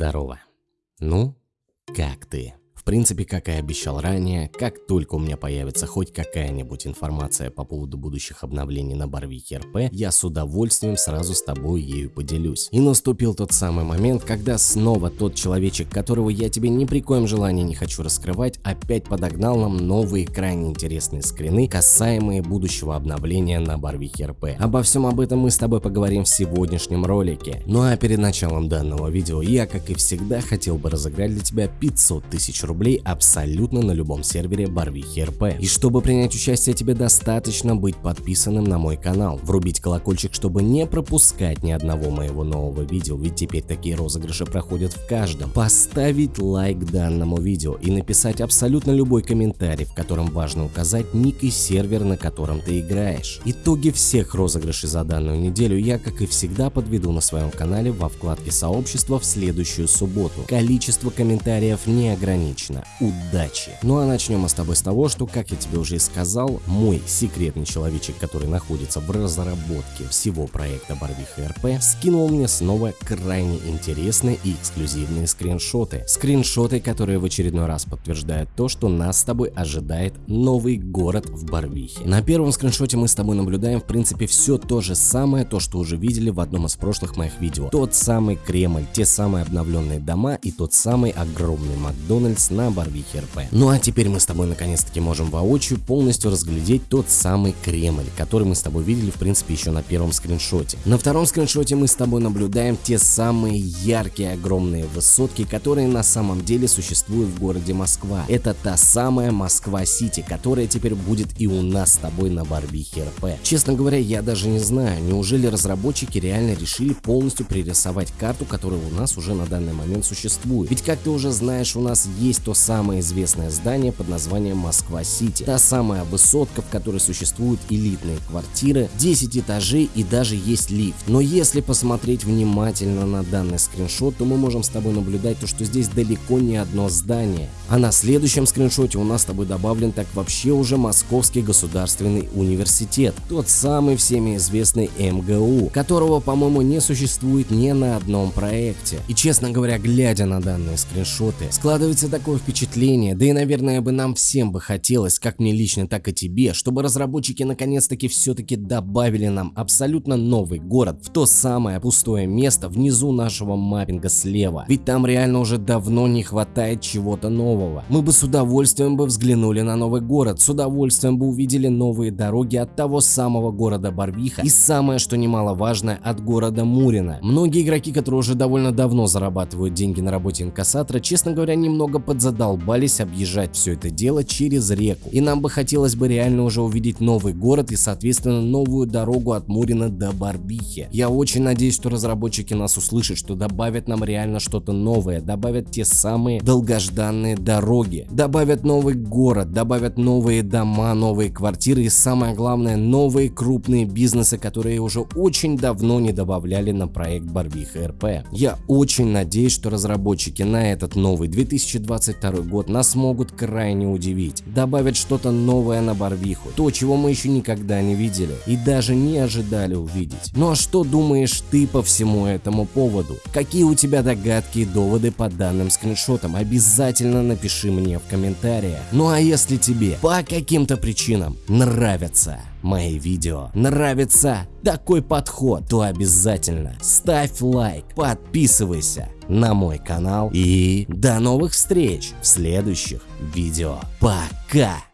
Здорово. Ну, как ты? Принципе, как и обещал ранее, как только у меня появится хоть какая-нибудь информация по поводу будущих обновлений на Барвике РП, я с удовольствием сразу с тобой ею поделюсь. И наступил тот самый момент, когда снова тот человечек, которого я тебе ни при коем желании не хочу раскрывать, опять подогнал нам новые крайне интересные скрины, касаемые будущего обновления на Барвике РП. Обо всем об этом мы с тобой поговорим в сегодняшнем ролике. Ну а перед началом данного видео я, как и всегда, хотел бы разыграть для тебя 500 тысяч рублей рублей абсолютно на любом сервере Барвихи РП. И чтобы принять участие тебе достаточно быть подписанным на мой канал, врубить колокольчик, чтобы не пропускать ни одного моего нового видео, ведь теперь такие розыгрыши проходят в каждом, поставить лайк данному видео и написать абсолютно любой комментарий, в котором важно указать ник и сервер, на котором ты играешь. Итоги всех розыгрышей за данную неделю я, как и всегда, подведу на своем канале во вкладке сообщества в следующую субботу. Количество комментариев не ограничено бесконечно. Удачи! Ну а начнем мы с тобой с того, что, как я тебе уже и сказал, мой секретный человечек, который находится в разработке всего проекта Барвиха РП, скинул мне снова крайне интересные и эксклюзивные скриншоты. Скриншоты, которые в очередной раз подтверждают то, что нас с тобой ожидает новый город в Барвихе. На первом скриншоте мы с тобой наблюдаем в принципе все то же самое, то что уже видели в одном из прошлых моих видео. Тот самый Кремль, те самые обновленные дома и тот самый огромный Макдональдс на Барвихе РП. Ну а теперь мы с тобой наконец-таки можем воочию полностью разглядеть тот самый Кремль, который мы с тобой видели в принципе еще на первом скриншоте. На втором скриншоте мы с тобой наблюдаем те самые яркие огромные высотки, которые на самом деле существуют в городе Москва. Это та самая Москва-Сити, которая теперь будет и у нас с тобой на Барвихе РП. Честно говоря, я даже не знаю, неужели разработчики реально решили полностью пририсовать карту, которая у нас уже на данный момент существует. Ведь как ты уже знаешь, у нас есть есть то самое известное здание под названием Москва-Сити. Та самая высотка, в которой существуют элитные квартиры, 10 этажей и даже есть лифт. Но если посмотреть внимательно на данный скриншот, то мы можем с тобой наблюдать то, что здесь далеко не одно здание. А на следующем скриншоте у нас с тобой добавлен так вообще уже Московский государственный университет. Тот самый всеми известный МГУ, которого, по-моему, не существует ни на одном проекте. И честно говоря, глядя на данные скриншоты, складывается такое такое впечатление, да и наверное бы нам всем бы хотелось, как мне лично, так и тебе, чтобы разработчики наконец-таки все-таки добавили нам абсолютно новый город в то самое пустое место внизу нашего маппинга слева. Ведь там реально уже давно не хватает чего-то нового. Мы бы с удовольствием бы взглянули на новый город, с удовольствием бы увидели новые дороги от того самого города Барвиха и самое что немаловажное от города Мурина. Многие игроки, которые уже довольно давно зарабатывают деньги на работе инкассатора, честно говоря, немного под задолбались объезжать все это дело через реку. И нам бы хотелось бы реально уже увидеть новый город и соответственно новую дорогу от Мурина до Барбихи. Я очень надеюсь, что разработчики нас услышат, что добавят нам реально что-то новое, добавят те самые долгожданные дороги, добавят новый город, добавят новые дома, новые квартиры и самое главное новые крупные бизнесы, которые уже очень давно не добавляли на проект Барвиха РП. Я очень надеюсь, что разработчики на этот новый 2020 2022 год нас могут крайне удивить. Добавят что-то новое на Барвиху, то, чего мы еще никогда не видели и даже не ожидали увидеть. Ну а что думаешь ты по всему этому поводу? Какие у тебя догадки и доводы по данным скриншотам? Обязательно напиши мне в комментариях. Ну а если тебе по каким-то причинам нравятся мои видео, нравится такой подход, то обязательно ставь лайк, подписывайся на мой канал и до новых встреч в следующих видео. Пока!